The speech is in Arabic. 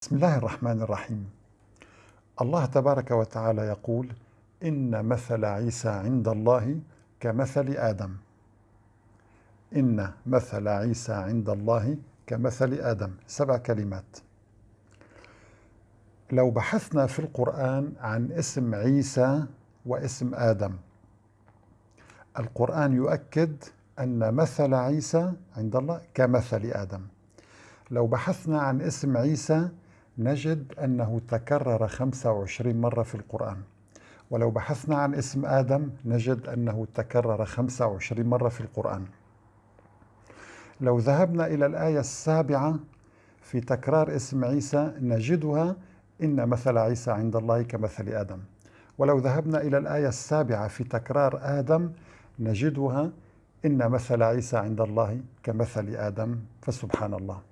بسم الله الرحمن الرحيم. الله تبارك وتعالى يقول إن مثل عيسى عند الله كمثل آدم. إن مثل عيسى عند الله كمثل آدم. سبع كلمات. لو بحثنا في القرآن عن اسم عيسى واسم آدم القرآن يؤكد أن مثل عيسى عند الله كمثل آدم. لو بحثنا عن اسم عيسى نجد أنه تكرر 25 مرة في القرآن. ولو بحثنا عن اسم آدم نجد أنه تكرر 25 مرة في القرآن. لو ذهبنا إلى الآية السابعة في تكرار اسم عيسى نجدها إن مثل عيسى عند الله كمثل آدم. ولو ذهبنا إلى الآية السابعة في تكرار آدم نجدها إن مثل عيسى عند الله كمثل آدم. فسبحان الله.